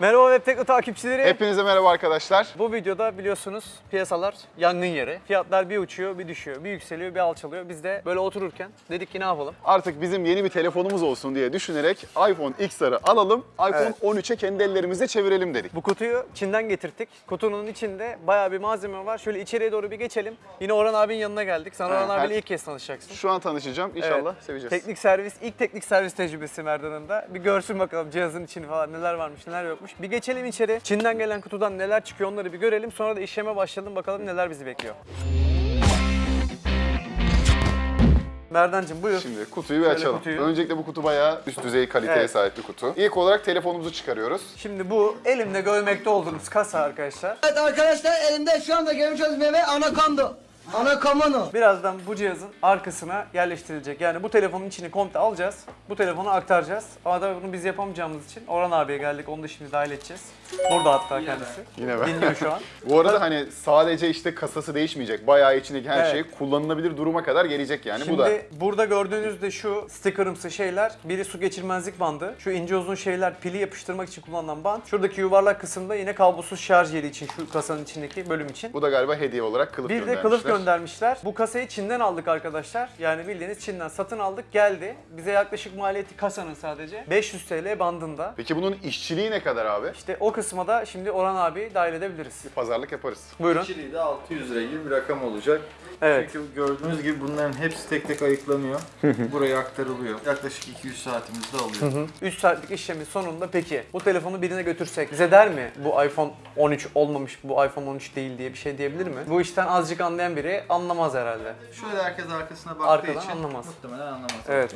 Merhaba Web Tekno takipçileri. Hepinize merhaba arkadaşlar. Bu videoda biliyorsunuz piyasalar yangın yeri. Fiyatlar bir uçuyor, bir düşüyor, bir yükseliyor, bir alçalıyor. Biz de böyle otururken dedik ki ne yapalım? Artık bizim yeni bir telefonumuz olsun diye düşünerek iPhone XR'ı alalım, iPhone Evet. 13'e kendi ellerimizle çevirelim dedik. Bu kutuyu Çin'den getirttik. Kutunun içinde bayağı bir malzeme var. Şöyle içeriye doğru bir geçelim. Yine Orhan abinin yanına geldik. Sen Orhan her- abiyle ilk kez tanışacaksın. Şu an tanışacağım. İnşallah Evet. seveceğiz. Teknik servis, ilk teknik servis tecrübesi Merdan'ın da. Bir görsün bakalım cihazın içini falan neler varmış, neler yokmuş. Bir geçelim içeri. Çin'den gelen kutudan neler çıkıyor onları bir görelim. Sonra da işleme başlayalım bakalım neler bizi bekliyor. Merdancığım buyur. Şimdi kutuyu bir Şöyle açalım. kutuyu. Öncelikle bu kutu bayağı üst düzey kaliteye Evet. sahip bir kutu. İlk olarak telefonumuzu çıkarıyoruz. Şimdi bu elimde görmekte olduğunuz kasa arkadaşlar. Evet arkadaşlar elimde şu anda görmüş olduğunuz meyve anakonda. Anakamano. Birazdan bu cihazın arkasına yerleştirilecek. Yani bu telefonun içini komple alacağız. Bu telefonu aktaracağız. Ama tabii bunu biz yapamayacağımız için Orhan abiye geldik. Onu da şimdi dahil edeceğiz. Burada hatta kendisi. Yine ben. Dinliyor şu an. Bu arada hani sadece işte kasası değişmeyecek. Bayağı içindeki her Evet. şey kullanılabilir duruma kadar gelecek yani. Şimdi bu da burada gördüğünüz de şu stickerımsı şeyler. Biri su geçirmezlik bandı. Şu ince uzun şeyler pili yapıştırmak için kullanılan band. Şuradaki yuvarlak kısımda yine kablosuz şarj yeri için şu kasanın içindeki bölüm için. bu da galiba hediye olarak kılıf Bir de göndermişler. kılıf göndermişler. Bu kasayı Çin'den aldık arkadaşlar. Yani bildiğiniz Çin'den satın aldık geldi. Bize yaklaşık maliyeti kasanın sadece 500 TL bandında. Peki bunun işçiliği ne kadar abi? İşte o kısma da şimdi Orhan abi dahil edebiliriz. Pazarlık yaparız. Buyurun. Çiliği de 600 lira gibi bir rakam olacak. Evet. Çünkü gördüğünüz gibi bunların hepsi tek tek ayıklanıyor. Buraya aktarılıyor. Yaklaşık 200 saatimizi de alıyor. 3 saatlik işlemin sonunda peki bu telefonu birine götürsek bize der mi bu iPhone 13 olmamış bu iPhone 13 değil diye bir şey diyebilir mi? Bu işten azıcık anlayan biri anlamaz herhalde. Şöyle herkes arkasına baktığı Arkadan için anlamaz. muhtemelen anlamaz. Evet.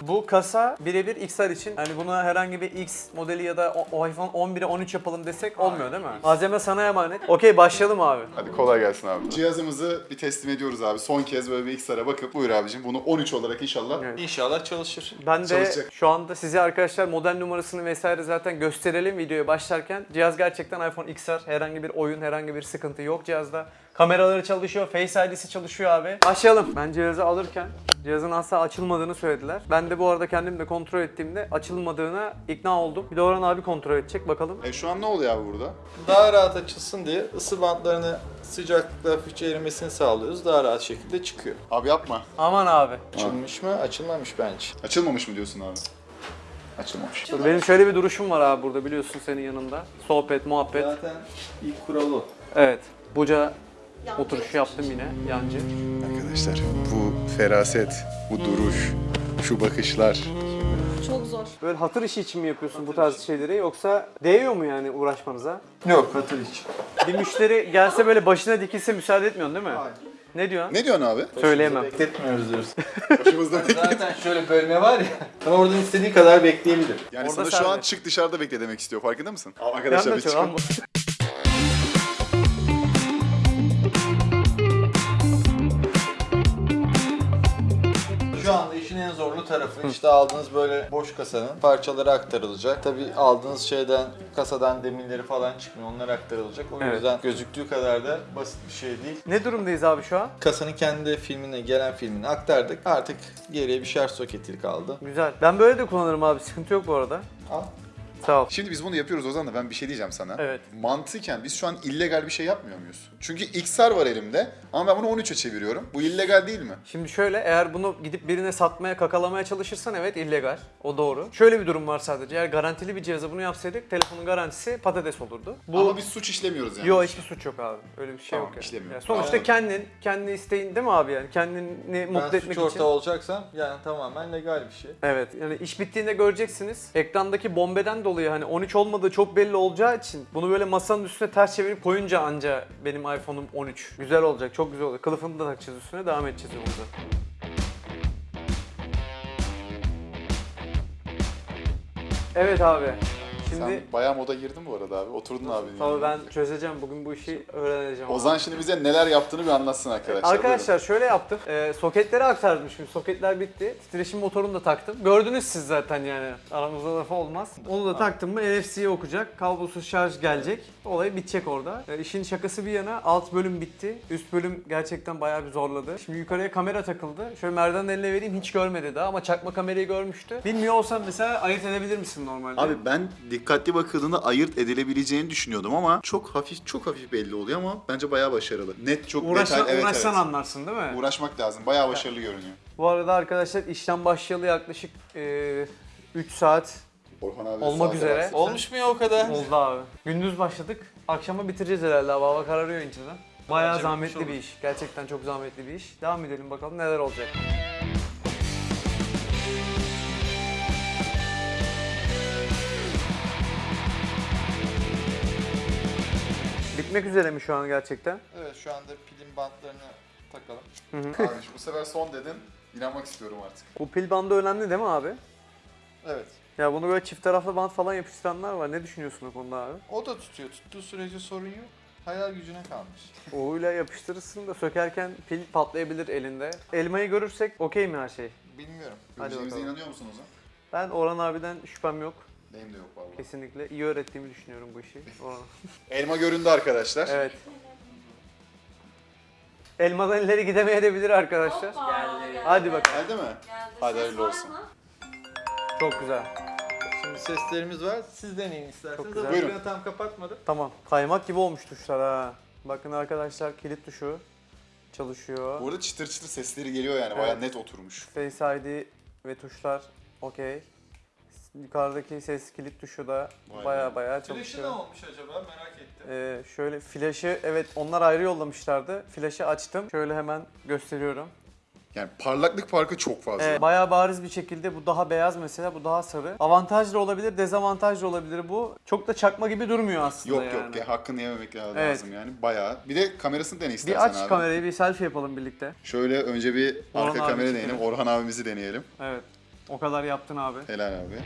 Bu kasa birebir XR için hani buna herhangi bir X modeli ya da o, o iPhone 11'e 13 yapalım desek olmuyor değil mi? Malzeme sana emanet. Okey başlayalım abi. Hadi kolay gelsin abi. Cihazımızı bir teslim ediyoruz abi. Son kez böyle bir XR'a bakıp buyur abicim bunu 13 olarak inşallah Evet. İnşallah çalışır. Ben de Çalışacak. şu anda size arkadaşlar model numarasını vesaire zaten gösterelim videoya başlarken. Cihaz gerçekten iPhone XR. Herhangi bir oyun, herhangi bir sıkıntı yok cihazda. Kameraları çalışıyor, Face ID'si çalışıyor abi. Başlayalım. Ben cihazı alırken cihazın asla açılmadığını söylediler. Ben de bu arada kendim de kontrol ettiğimde açılmadığına ikna oldum. Bir de Orhan abi kontrol edecek bakalım. E şu an ne oluyor abi burada? Daha rahat açılsın diye ısı bantlarını sıcaklıkla hafifçe erimesini sağlıyoruz. Daha rahat şekilde çıkıyor. Abi yapma. Aman abi. Açılmış mı? Açılmamış bence. Açılmamış mı diyorsun abi? Açılmamış. Dur, benim şöyle bir duruşum var abi burada biliyorsun senin yanında. Sohbet, muhabbet. Zaten ilk kuralı. Evet. Buca oturuşu yaptım yine yancı. Arkadaşlar bu feraset, bu duruş, şu bakışlar. Çok zor. Böyle hatır işi için mi yapıyorsun bu tarz şeyleri yoksa değiyor mu yani uğraşmanıza? Yok hatır için. Bir müşteri gelse böyle başına dikilse müsaade etmiyorsun değil mi? Hayır. Ne diyorsun? Ne diyorsun abi? Söyleyemem. Bekletmiyoruz diyoruz. Başımızda bekle. Zaten şöyle bölme var ya. Ama oradan istediği kadar bekleyebilir. Yani Orada sana şu an çık dışarıda bekle demek istiyor farkında mısın? Arkadaşlar biz anlatıyor tarafı işte aldığınız böyle boş kasanın parçaları aktarılacak. Tabi aldığınız şeyden kasadan demirleri falan çıkmıyor. Onlar aktarılacak. O Evet. yüzden gözüktüğü kadar da basit bir şey değil. Ne durumdayız abi şu an? Kasanın kendi filmine gelen filmini aktardık. Artık geriye bir şarj soketi kaldı. Güzel. Ben böyle de kullanırım abi. Sıkıntı yok bu arada. Al. Sağ ol. Şimdi biz bunu yapıyoruz Ozan da ben bir şey diyeceğim sana. Evet. Mantıken biz şu an illegal bir şey yapmıyor muyuz? Çünkü XR var elimde ama ben bunu 13'e çeviriyorum. Bu illegal değil mi? Şimdi şöyle eğer bunu gidip birine satmaya kakalamaya çalışırsan evet illegal. O doğru. Şöyle bir durum var sadece. Eğer garantili bir cihaza bunu yapsaydık telefonun garantisi patates olurdu. Bu Ama biz suç işlemiyoruz yani. Yok hiçbir suç yok abi. Öyle bir şey Tamam, yok. Yani. işlemiyor. Yani sonuçta Anladım. kendin, kendi isteğin değil mi abi yani? Kendini mutlu ben etmek suç için. ortağı olacaksam yani tamamen legal bir şey. Evet yani iş bittiğinde göreceksiniz. Ekrandaki bombeden dolayı hani 13 olmadığı çok belli olacağı için bunu böyle masanın üstüne ters çevirip koyunca anca benim iPhone'um 13. Güzel olacak, çok güzel olacak. Kılıfını da takacağız üstüne, devam edeceğiz yolumuza. Evet abi. Şimdi Sen bayağı moda girdin bu arada abi. Oturdun abi. tabii ben çözeceğim. Bugün bu işi öğreneceğim. abi. Ozan şimdi bize neler yaptığını bir anlatsın arkadaşlar. Arkadaşlar şöyle yaptım. Ee, soketleri aktardım şimdi. Soketler bitti. Titreşim motorunu da taktım. Gördünüz siz zaten yani. Aramızda lafı olmaz. Onu da taktım mı NFC'ye okuyacak. Kablosuz şarj gelecek. Olay bitecek orada. Ee, işin şakası bir yana alt bölüm bitti. Üst bölüm gerçekten bayağı bir zorladı. Şimdi yukarıya kamera takıldı. Şöyle Merdan'ın eline vereyim hiç görmedi daha ama çakma kamerayı görmüştü. Bilmiyor olsam mesela ayırt edebilir misin normalde? Abi ben dik- dikkatli bakıldığında ayırt edilebileceğini düşünüyordum ama çok hafif çok hafif belli oluyor ama bence bayağı başarılı. Net çok Uğraşsan, detaylı. Evet, uğraşsan evet. anlarsın değil mi? Uğraşmak lazım. Bayağı başarılı görünüyor. Bu arada arkadaşlar işlem başlayalı yaklaşık e, 3 saat Orhan abi Olmak üzere. baksın. Olmuş mu ya o kadar? oldu abi. Gündüz başladık. Akşama bitireceğiz herhalde. abi. Hava kararıyor inceden. Bayağı Bence zahmetli bir iş. Gerçekten çok zahmetli bir iş. Devam edelim bakalım neler olacak. Bitmek üzere mi şu an gerçekten? Evet şu anda pilin bantlarını takalım. Abi bu sefer son dedin. İnanmak istiyorum artık. Bu pil bandı önemli değil mi abi? Evet. Ya bunu böyle çift taraflı bant falan yapıştıranlar var. Ne düşünüyorsun o konuda abi? O da tutuyor. Tuttuğu sürece sorun yok. Hayal gücüne kalmış. O'yla yapıştırırsın da sökerken pil patlayabilir elinde. Elmayı görürsek okey mi her şey? Bilmiyorum. Hadi Göreceğimize bakalım. inanıyor musun Ozan? Ben Orhan abiden şüphem yok. Benim de yok vallahi. Kesinlikle iyi öğrettiğimi düşünüyorum bu işi. Elma göründü arkadaşlar. Evet. Elmadan ileri gidemeyebilir arkadaşlar. Geldi. Hadi bakalım. Geldi mi? Geldi. Hadi Ses hayırlı var olsun. mı? Çok güzel. Şimdi seslerimiz var. Siz deneyin isterseniz. Çok güzel. Ama Buyurun. ekranı tam kapatmadım. Tamam. Kaymak gibi olmuş tuşlar ha. Bakın arkadaşlar kilit tuşu çalışıyor. Bu arada çıtır çıtır sesleri geliyor yani. Bayağı net oturmuş. Face ID ve tuşlar okey. Yukarıdaki ses kilit tuşu da Vay baya baya Flash'ı çalışıyor. ne olmuş acaba merak ettim. Ee, şöyle flaşı evet onlar ayrı yollamışlardı. Flaşı açtım. Şöyle hemen gösteriyorum. Yani parlaklık farkı çok fazla. Evet, bayağı bariz bir şekilde bu daha beyaz mesela bu daha sarı. Avantajlı olabilir, dezavantajlı olabilir bu. Çok da çakma gibi durmuyor aslında Yok yani. yok ya hakkını yememek lazım Evet. yani. Bayağı. Bir de kamerasını dene Bir istersen aç abi. kamerayı bir selfie yapalım birlikte. Şöyle önce bir Orhan arka abi kamera deneyelim. Orhan abimizi deneyelim. Evet. O kadar yaptın abi. Helal abi.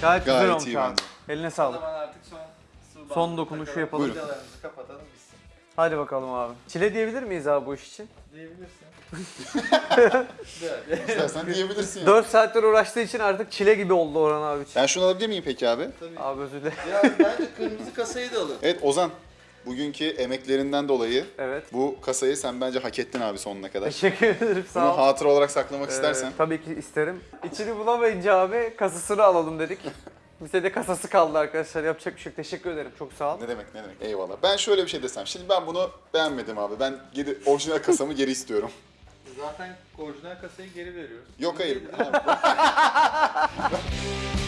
Gayet, güzel Gayet olmuş iyi abi. bence. Eline O sağlık. zaman artık son su Son bandını dokunuşu takalım. yapalım. Buyurun. Vidalarımızı kapatalım bitsin. Hadi bakalım abi. Çile diyebilir miyiz abi bu iş için? Diyebilirsin. İstersen diyebilirsin ya. 4 saattir uğraştığı için artık çile gibi oldu Orhan abi için. Ben şunu alabilir miyim peki abi? Tabii. Abi özür dilerim. ya bence kırmızı kasayı da alın. Evet Ozan. Bugünkü emeklerinden dolayı Evet. bu kasayı sen bence hak ettin abi sonuna kadar. Teşekkür ederim Bunu sağ ol. hatıra olarak saklamak Ee, istersen. tabii ki isterim. İçini bulamayınca abi kasasını alalım dedik. Bize de kasası kaldı arkadaşlar. Yapacak bir şey yok. Teşekkür ederim. Çok sağ ol. Ne demek ne demek eyvallah. Ben şöyle bir şey desem. Şimdi ben bunu beğenmedim abi. Ben geri, orijinal kasamı geri istiyorum. Zaten orijinal kasayı geri veriyoruz. Yok hayır.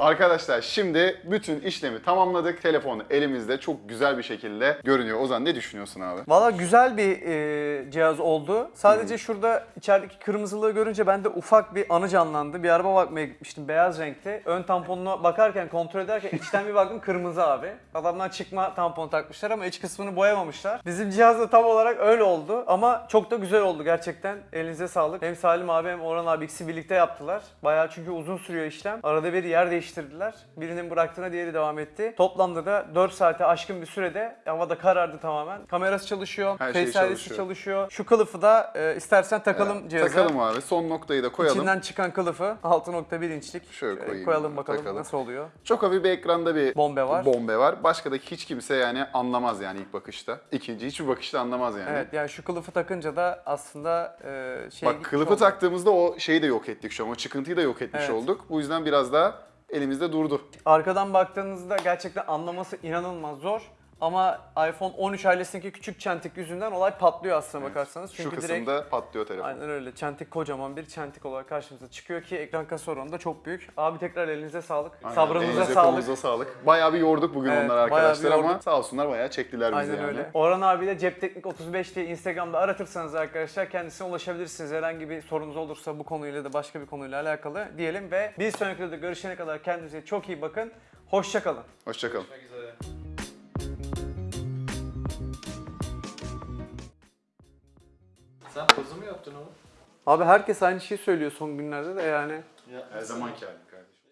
Arkadaşlar şimdi bütün işlemi tamamladık. Telefonu elimizde çok güzel bir şekilde görünüyor. Ozan ne düşünüyorsun abi? Valla güzel bir e, cihaz oldu. Sadece şurada içerideki kırmızılığı görünce bende ufak bir anı canlandı. Bir araba bakmaya gitmiştim beyaz renkte. Ön tamponuna bakarken, kontrol ederken içten bir baktım kırmızı abi. Adamlar çıkma tampon takmışlar ama iç kısmını boyamamışlar. Bizim cihaz da tam olarak öyle oldu ama çok da güzel oldu gerçekten. Elinize sağlık. Hem Salim abi hem Orhan abi ikisi birlikte yaptılar. Bayağı çünkü uzun sürüyor işlem. Arada bir yer değiştirdiler. Birinin bıraktığına diğeri devam etti. Toplamda da 4 saate aşkın bir sürede havada karardı tamamen. Kamerası çalışıyor, Her şey çalışıyor. çalışıyor. Şu kılıfı da e, istersen takalım Evet, cihaza. Takalım abi. Son noktayı da koyalım. İçinden çıkan kılıfı 6.1 inçlik. Şöyle koyayım koyalım bakalım takalım. nasıl oluyor. Çok hafif bir ekranda bir Bombe var. bombe var. Başka da hiç kimse yani anlamaz yani ilk bakışta. İkinci hiçbir bakışta anlamaz yani. Evet yani şu kılıfı takınca da aslında e, şey Bak kılıfı oldu. taktığımızda o şeyi de yok ettik şu an. O çıkıntıyı da yok etmiş Evet. olduk. Bu yüzden biraz daha elimizde durdu. Arkadan baktığınızda gerçekten anlaması inanılmaz zor. Ama iPhone 13 ailesindeki küçük çentik yüzünden olay patlıyor aslına bakarsanız. Çünkü Şu direkt kısımda patlıyor telefon. Aynen öyle. Çentik kocaman bir çentik olarak karşımıza çıkıyor ki ekran kasa oranı da çok büyük. Abi tekrar elinize sağlık. Aynen. Sabrınıza Elinize, sağlık. sağlık. Bayağı bir yorduk bugün Evet, bir arkadaşlar ama sağ olsunlar bayağı çektiler bizi Aynen yani. öyle. Orhan abiyle Cep Teknik 35 diye Instagram'da aratırsanız arkadaşlar kendisine ulaşabilirsiniz. Herhangi bir sorunuz olursa bu konuyla da başka bir konuyla alakalı diyelim ve bir sonraki videoda görüşene kadar kendinize çok iyi bakın. Hoşçakalın. Hoşçakalın. Görüşmek Sen pozu mu yaptın oğlum? Abi herkes aynı şeyi söylüyor son günlerde de yani. Her zamanki hali.